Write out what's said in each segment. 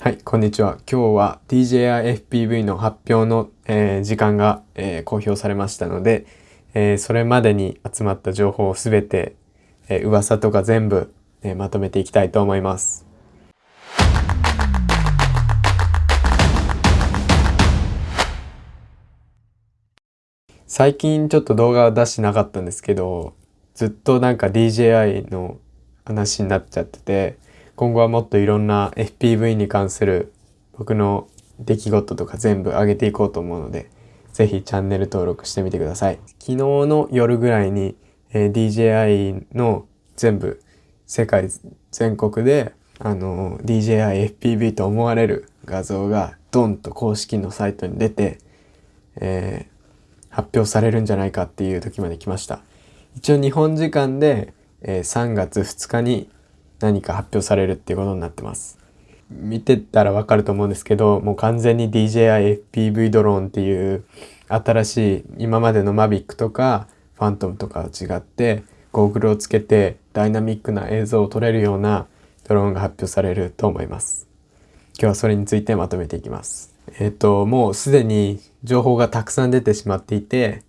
はい、こんにちは。今日は DJI-FPV の発表の、えー、時間が、えー、公表されましたので、えー、それまでに集まった情報をすべて、えー、噂とか全部、えー、まとめていきたいと思います。最近ちょっと動画を出してなかったんですけど、ずっとなんか DJI の話になっちゃってて、今後はもっといろんな FPV に関する僕の出来事とか全部上げていこうと思うので、ぜひチャンネル登録してみてください。昨日の夜ぐらいに、えー、DJI の全部世界全国であの DJI FPV と思われる画像がドンと公式のサイトに出て、えー、発表されるんじゃないかっていう時まで来ました。一応日本時間で、えー、3月2日に何か発表されるっていうことになってます。見てたらわかると思うんですけど、もう完全に DJI FPV ドローンっていう新しい今までの Mavic とかファントムとかと違ってゴーグルをつけてダイナミックな映像を撮れるようなドローンが発表されると思います。今日はそれについてまとめていきます。えっ、ー、と、もうすでに情報がたくさん出てしまっていて、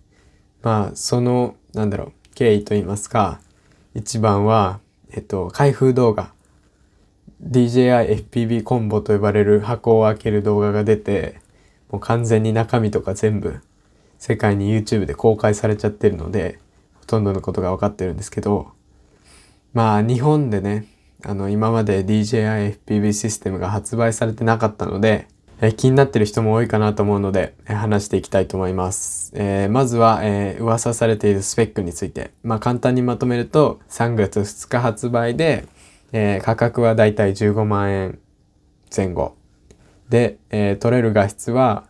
まあ、その、なんだろう、経緯といいますか、一番は、えっと、開封動画。DJI FPV コンボと呼ばれる箱を開ける動画が出てもう完全に中身とか全部世界に YouTube で公開されちゃってるのでほとんどのことが分かってるんですけどまあ日本でねあの今まで DJI FPV システムが発売されてなかったのでえ気になってる人も多いかなと思うので、え話していきたいと思います。えー、まずは、えー、噂されているスペックについて。まあ簡単にまとめると、3月2日発売で、えー、価格はだいたい15万円前後。で、えー、撮れる画質は、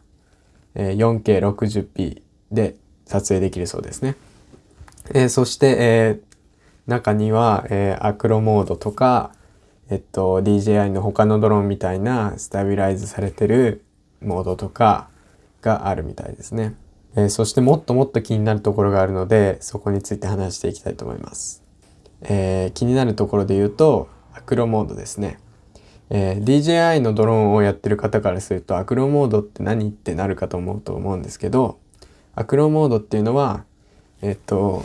え、4K60p で撮影できるそうですね。え、そして、え、中には、え、アクロモードとか、えっと、DJI の他のドローンみたいなスタビライズされてるモードとかがあるみたいですね。えー、そしてもっともっと気になるところがあるので、そこについて話していきたいと思います。えー、気になるところで言うと、アクロモードですね。えー、DJI のドローンをやってる方からすると、アクロモードって何ってなるかと思うと思うんですけど、アクロモードっていうのは、えっと、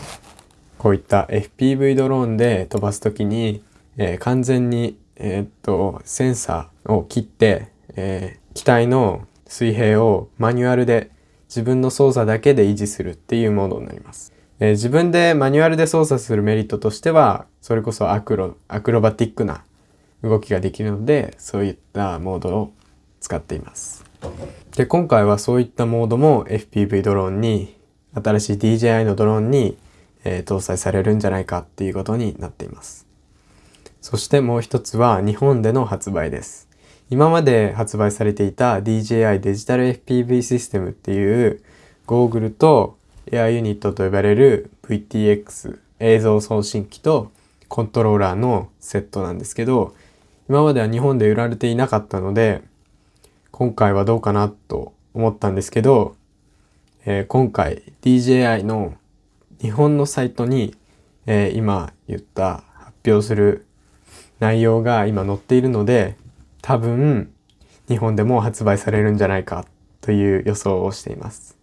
こういった FPV ドローンで飛ばすときにえー、完全に、えー、っと、センサーを切って、えー、機体の水平をマニュアルで自分の操作だけで維持するっていうモードになります。えー、自分でマニュアルで操作するメリットとしては、それこそアクロ、アクロバティックな動きができるので、そういったモードを使っています。で、今回はそういったモードも FPV ドローンに、新しい DJI のドローンに、えー、搭載されるんじゃないかっていうことになっています。そしてもう一つは日本での発売です。今まで発売されていた DJI デジタル FPV システムっていうゴーグルとエアユニットと呼ばれる VTX 映像送信機とコントローラーのセットなんですけど今までは日本で売られていなかったので今回はどうかなと思ったんですけど、えー、今回 DJI の日本のサイトに、えー、今言った発表する内容が今載っているので多分日本でも発売されるんじゃないかという予想をしています。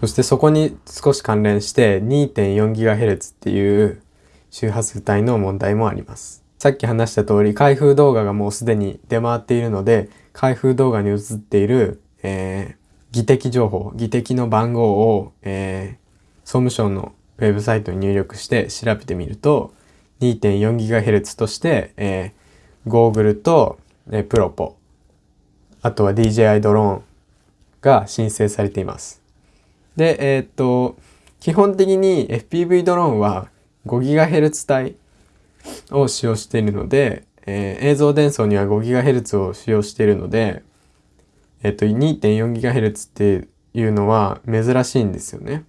そしてそこに少し関連して 2.4GHz っていう周波数帯の問題もあります。さっき話した通り開封動画がもうすでに出回っているので開封動画に映っている、えー、技的情報、技的の番号を、えー、総務省のウェブサイトに入力して調べてみると 2.4GHz として、えー、ゴーグルと、えー、プロポ、あとは DJI ドローンが申請されています。で、えー、っと、基本的に FPV ドローンは 5GHz 帯を使用しているので、えー、映像伝送には 5GHz を使用しているので、えっと、2.4GHz っていうのは珍しいんですよね。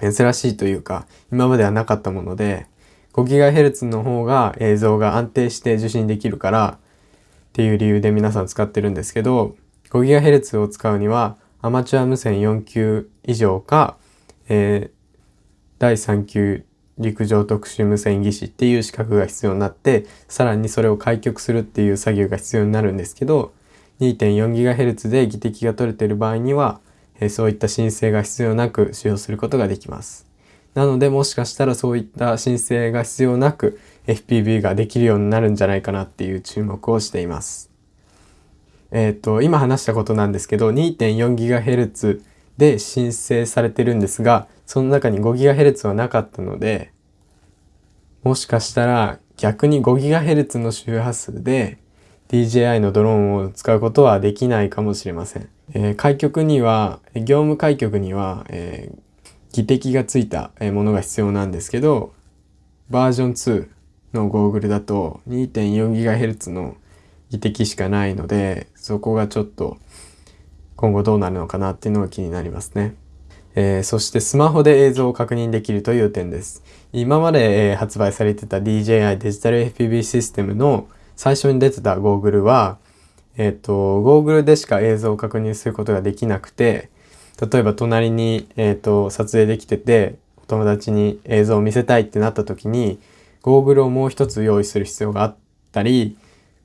珍しいというか、今まではなかったもので、5GHz の方が映像が安定して受信できるからっていう理由で皆さん使ってるんですけど 5GHz を使うにはアマチュア無線4級以上か、えー、第3級陸上特殊無線技師っていう資格が必要になってさらにそれを開局するっていう作業が必要になるんですけど 2.4GHz で技的が取れている場合には、えそういった申請が必要なく使用することができます。なのでもしかしたらそういった申請が必要なく FPV ができるようになるんじゃないかなっていう注目をしています。えっ、と、今話したことなんですけど 2.4GHz で申請されてるんですがその中に 5GHz はなかったのでもしかしたら逆に 5GHz の周波数で DJI のドローンを使うことはできないかもしれません。えー、開局には、業務開局には、えー、技的がついたものが必要なんですけど、バージョン2のゴーグルだと 2.4GHz の技的しかないので、そこがちょっと今後どうなるのかなっていうのが気になりますね。えー、そしてスマホで映像を確認できるという点です。今まで、えー、発売されてた DJI デジタル FPV システムの最初に出てたゴーグルは、えっ、と、ゴーグルでしか映像を確認することができなくて、例えば隣に、えっ、と、撮影できてて、お友達に映像を見せたいってなった時に、ゴーグルをもう一つ用意する必要があったり、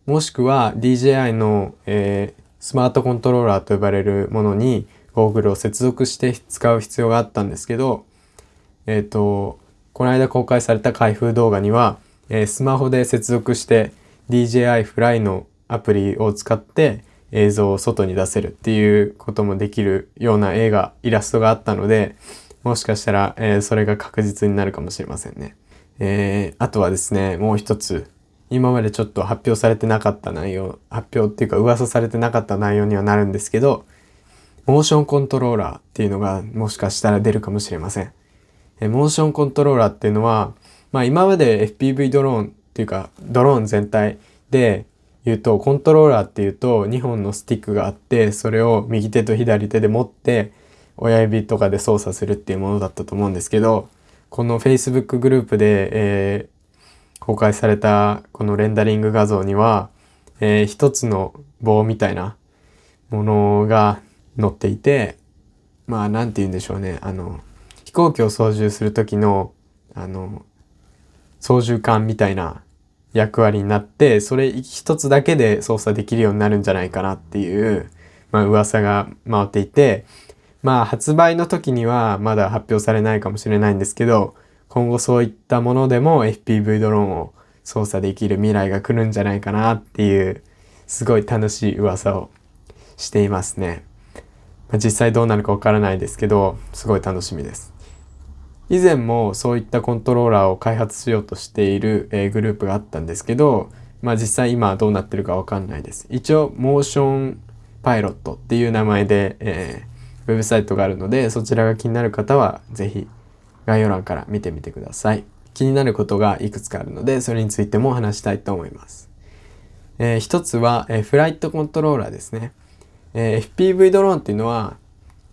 もしくは DJI の、えー、スマートコントローラーと呼ばれるものにゴーグルを接続して使う必要があったんですけど、えっ、ー、と、この間公開された開封動画には、えー、スマホで接続して DJI フライのアプリを使って映像を外に出せるっていうこともできるような映画、イラストがあったので、もしかしたら、えー、それが確実になるかもしれませんね。えー、あとはですね、もう一つ、今までちょっと発表されてなかった内容、発表っていうか噂されてなかった内容にはなるんですけど、モーションコントローラーっていうのがもしかしたら出るかもしれません。えモーションコントローラーっていうのは、まあ今まで FPV ドローンっていうかドローン全体で言うとコントローラーっていうと2本のスティックがあってそれを右手と左手で持って親指とかで操作するっていうものだったと思うんですけどこの Facebook グループで、えー、公開されたこのレンダリング画像には、えー、一つの棒みたいなものが載っていてまあ何て言うんでしょうね。あの飛行機を操縦する時のあの操縦桿みたいな役割になって、それ一つだけで操作できるようになるんじゃないかなっていう、まあ噂が回っていて、まあ発売の時にはまだ発表されないかもしれないんですけど、今後そういったものでも FPV ドローンを操作できる未来が来るんじゃないかなっていう、すごい楽しい噂をしていますね。まあ、実際どうなるかわからないですけど、すごい楽しみです。以前もそういったコントローラーを開発しようとしている、え、グループがあったんですけど、まあ実際今どうなってるかわかんないです。一応、モーションパイロットっていう名前で、えー、ウェブサイトがあるので、そちらが気になる方はぜひ概要欄から見てみてください。気になることがいくつかあるので、それについても話したいと思います。えー、一つは、えー、フライトコントローラーですね。えー、FPV ドローンっていうのは、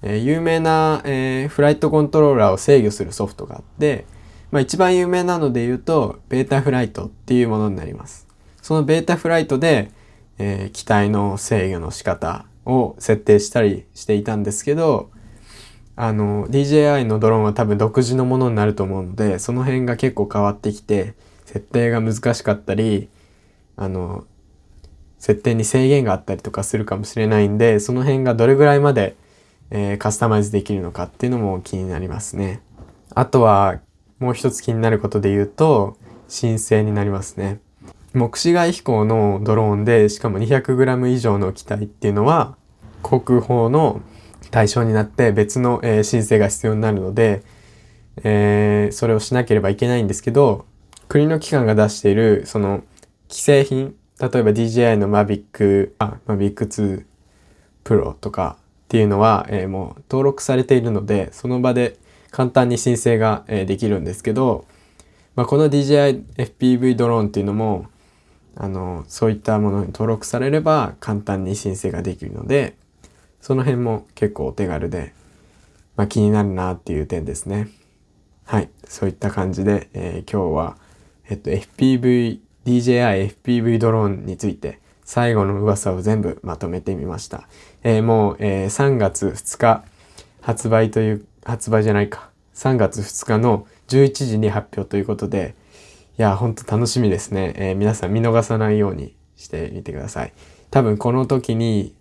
えー、有名な、えー、フライトコントローラーを制御するソフトがあって、まあ、一番有名なので言うと、ベータフライトっていうものになります。そのベータフライトで、えー、機体の制御の仕方を設定したりしていたんですけど、あの、DJI のドローンは多分独自のものになると思うので、その辺が結構変わってきて、設定が難しかったり、あの、設定に制限があったりとかするかもしれないんで、その辺がどれぐらいまでえー、カスタマイズできるのかっていうのも気になりますね。あとはもう一つ気になることで言うと申請になりますね。目視外飛行のドローンでしかも 200g 以上の機体っていうのは航空法の対象になって別の、えー、申請が必要になるので、えー、それをしなければいけないんですけど国の機関が出しているその既製品例えば DJI の Mavic あ Mavic 2 Pro とかっていうのは、えー、もう登録されているのでその場で簡単に申請が、えー、できるんですけど、まあ、この DJI FPV ドローンっていうのもあのそういったものに登録されれば簡単に申請ができるのでその辺も結構お手軽で、まあ、気になるなっていう点ですね。はい。そういった感じで、えー、今日は、えっと、FPV、DJI FPV ドローンについて最後の噂を全部まとめてみました。えー、もう、えー、3月2日発売という、発売じゃないか。3月2日の11時に発表ということで、いや、ほんと楽しみですね。えー、皆さん見逃さないようにしてみてください。多分この時に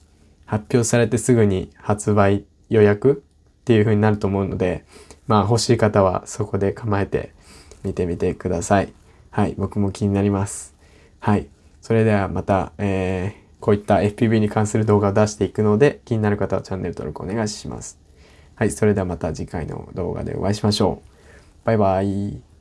発表されてすぐに発売予約っていう風になると思うので、まあ欲しい方はそこで構えて見てみてください。はい、僕も気になります。はい、それではまた、えー、こういった FPV に関する動画を出していくので、気になる方はチャンネル登録お願いします。はい、それではまた次回の動画でお会いしましょう。バイバイ。